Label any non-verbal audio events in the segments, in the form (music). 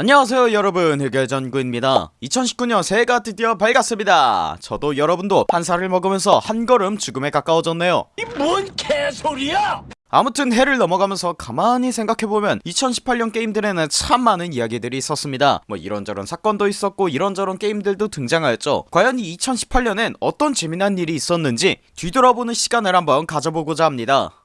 안녕하세요 여러분. 흑열전구입니다. 2019년 새해가 드디어 밝았습니다. 저도 여러분도 한 살을 먹으면서 한 걸음 죽음에 가까워졌네요. 뭔 개소리야! 아무튼 해를 넘어가면서 가만히 생각해보면 2018년 게임들에는 참 많은 이야기들이 있었습니다. 뭐 이런저런 사건도 있었고 이런저런 게임들도 등장하였죠. 과연 이 2018년엔 어떤 재미난 일이 있었는지 뒤돌아보는 시간을 한번 가져보고자 합니다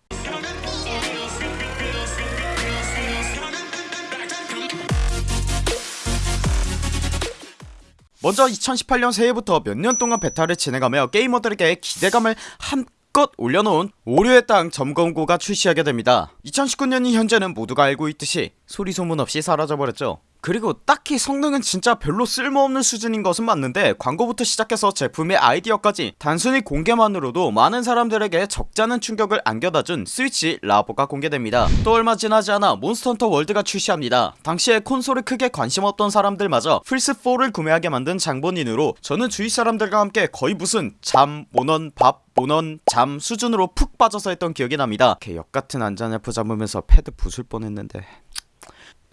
먼저 2018년 새해부터 몇 년 동안 베타를 진행하며 게이머들에게 기대감을 한껏 올려놓은 오류의 땅 점검고가 출시하게 됩니다. 2019년이 현재는 모두가 알고 있듯이 소리소문 없이 사라져버렸죠 그리고 딱히 성능은 진짜 별로 쓸모없는 수준인 것은 맞는데 광고부터 시작해서 제품의 아이디어까지 단순히 공개만으로도 많은 사람들에게 적잖은 충격을 안겨다준 스위치 라보가 공개됩니다. 또 얼마 지나지 않아 몬스터헌터 월드가 출시합니다. 당시에 콘솔에 크게 관심 없던 사람들마저 플스4를 구매하게 만든 장본인으로 저는 주위 사람들과 함께 거의 무슨 잠, 모넌, 밥, 모넌, 잠 수준으로 푹 빠져서 했던 기억이 납니다. 개 엿같은 안쟈나프 잡으면서 패드 부술 뻔했는데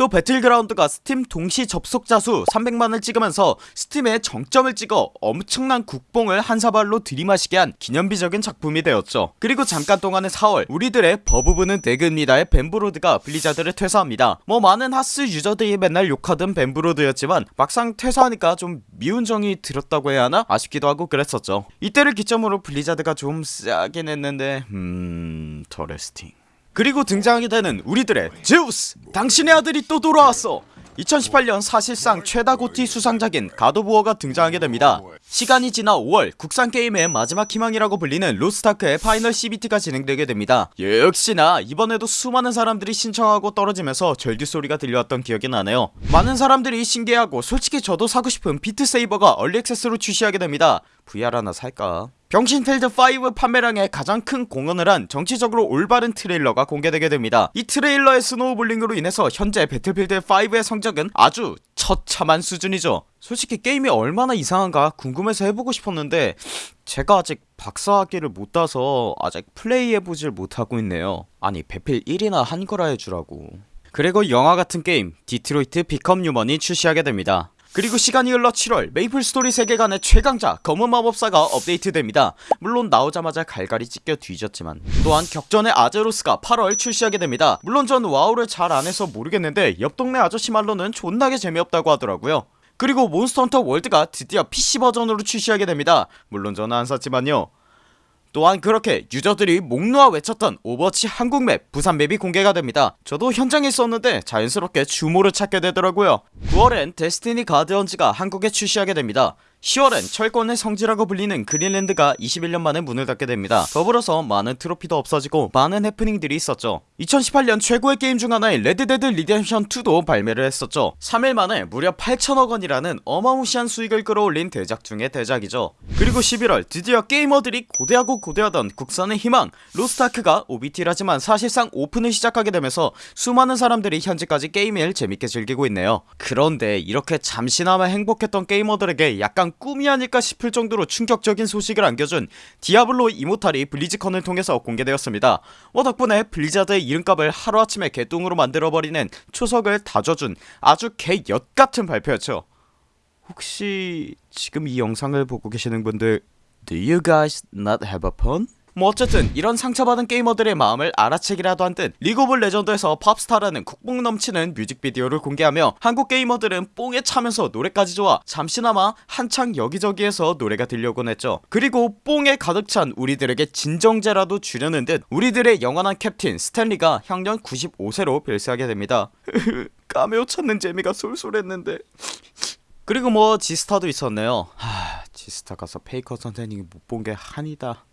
또 배틀그라운드가 스팀 동시 접속자 수 300만을 찍으면서 스팀에 정점을 찍어 엄청난 국뽕을 한 사발로 들이마시게 한 기념비적인 작품이 되었죠. 그리고 잠깐 동안의 4월 우리들의 버브브는 대그입니다의 벤브로드가 블리자드를 퇴사합니다. 뭐 많은 하스 유저들이 맨날 욕하던 벤브로드였지만 막상 퇴사하니까 좀 미운 정이 들었다고 해야 하나? 아쉽기도 하고 그랬었죠. 이때를 기점으로 블리자드가 좀 싸긴 했는데 음... teresting 그리고 등장하게 되는 우리들의 제우스. 당신의 아들이 또 돌아왔어. 2018년 사실상 최다 GOTY 수상작인 God of War가 등장하게 됩니다. 시간이 지나 5월 국산 게임의 마지막 희망이라고 불리는 로스타크의 파이널 CBT가 진행되게 됩니다. 역시나 이번에도 수많은 사람들이 신청하고 떨어지면서 절규소리가 들려왔던 기억이 나네요. 많은 사람들이 신기해하고 솔직히 저도 사고 싶은 비트세이버가 얼리액세스로 출시하게 됩니다. VR 하나 살까 병신필드5 판매량에 가장 큰 공헌을 한 정치적으로 올바른 트레일러가 공개되게 됩니다. 이 트레일러의 snowballing으로 인해서 현재 Battlefield 5의 성적은 아주 처참한 수준이죠. 솔직히 게임이 얼마나 이상한가 궁금해서 해보고 싶었는데 제가 아직 박사학위를 못 따서 아직 플레이해보질 못하고 있네요. 아니 배필 1이나 한 거라 해주라고. 그리고 영화 같은 게임 Detroit: Become Human이 출시하게 됩니다 그리고 시간이 흘러 7월 MapleStory 세계관의 최강자 검은 마법사가 업데이트됩니다. 물론 나오자마자 갈갈이 찢겨 뒤졌지만 또한 격전의 아제로스가 8월 출시하게 됩니다. 물론 전 와우를 잘 안해서 모르겠는데 옆 동네 아저씨 말로는 존나게 재미없다고 하더라고요. 그리고 Monster Hunter World가 드디어 PC 버전으로 출시하게 됩니다. 물론 저는 안 샀지만요 또한 그렇게 유저들이 목 놓아 외쳤던 Overwatch 한국 맵 부산 맵이 공개가 됩니다. 저도 현장에 있었는데 자연스럽게 주모를 찾게 되더라고요. 9월엔 Destiny Guardians가 한국에 출시하게 됩니다 10월엔 철권의 성지라고 불리는 그린랜드가 21년 만에 문을 닫게 됩니다. 더불어서 많은 트로피도 없어지고 많은 해프닝들이 있었죠. 2018년 최고의 게임 중 하나인 Red Dead Redemption 2도 발매를 했었죠. 3일 만에 무려 8천억원이라는 어마무시한 수익을 끌어올린 대작 중의 대작이죠. 그리고 11월 드디어 게이머들이 고대하고 고대하던 국산의 희망 Lost Ark가 OBT라지만 사실상 오픈을 시작하게 되면서 수많은 사람들이 현재까지 게임을 재밌게 즐기고 있네요. 그런데 이렇게 잠시나마 행복했던 게이머들에게 약간 꿈이 아닐까 싶을 정도로 충격적인 소식을 안겨준 디아블로 이모탈이 블리즈컨을 통해서 공개되었습니다 뭐 덕분에 블리자드의 이름값을 하루아침에 개똥으로 만들어버리는 초석을 다져준 아주 개엿같은 발표였죠 혹시 지금 이 영상을 보고 계시는 분들 Do you guys not have a phone? 뭐 어쨌든 이런 상처받은 게이머들의 마음을 알아채기라도 한 듯 League of Legends에서 POP/STARS라는 국뽕 넘치는 뮤직비디오를 공개하며 한국 게이머들은 뽕에 차면서 노래까지 좋아 잠시나마 한창 여기저기에서 노래가 들려오곤 했죠. 그리고 뽕에 가득 찬 우리들에게 진정제라도 주려는 듯 우리들의 영원한 캡틴 스탠 리가 향년 95세로 별세하게 됩니다. (laughs) 까메오 찾는 재미가 쏠쏠했는데. 그리고 뭐 지스타도 있었네요. 하 G-STAR 가서 페이커 선생님이 못 본 게 한이다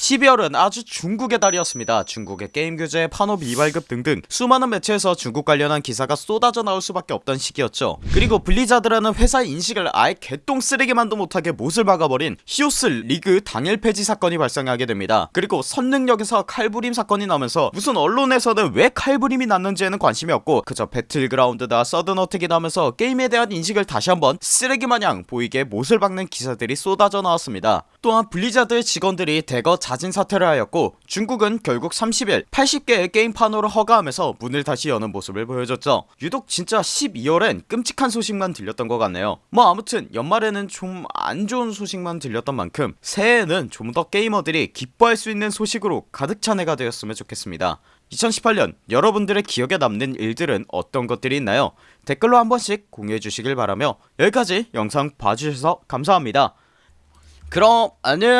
12월은 아주 중국의 달이었습니다. 중국의 게임 규제, 판호 미발급 등등 수많은 매체에서 중국 관련한 기사가 쏟아져 나올 수밖에 없던 시기였죠. 그리고 Blizzard라는 회사의 인식을 아예 개똥 쓰레기만도 못하게 못을 박아버린 히오스 리그 당일 폐지 사건이 발생하게 됩니다. 그리고 선릉역에서 칼부림 사건이 나면서 무슨 언론에서는 왜 칼부림이 났는지에는 관심이 없고 그저 Battlegrounds다 Sudden Attack이다 하면서 게임에 대한 인식을 다시 한번 쓰레기마냥 보이게 못을 박는 기사들이 쏟아져 나왔습니다 또한 Blizzard의 직원들이 대거 자진 사퇴를 하였고 중국은 결국 30일 80개의 게임 판호를 허가하면서 문을 다시 여는 모습을 보여줬죠. 유독 진짜 12월엔 끔찍한 소식만 들렸던 것 같네요. 뭐 아무튼 연말에는 좀 안 좋은 소식만 들렸던 만큼 새해에는 좀 더 게이머들이 기뻐할 수 있는 소식으로 가득 찬 해가 되었으면 좋겠습니다. 2018년 여러분들의 기억에 남는 일들은 어떤 것들이 있나요? 댓글로 한 번씩 공유해 주시길 바라며 여기까지 영상 봐주셔서 감사합니다 그럼 안녕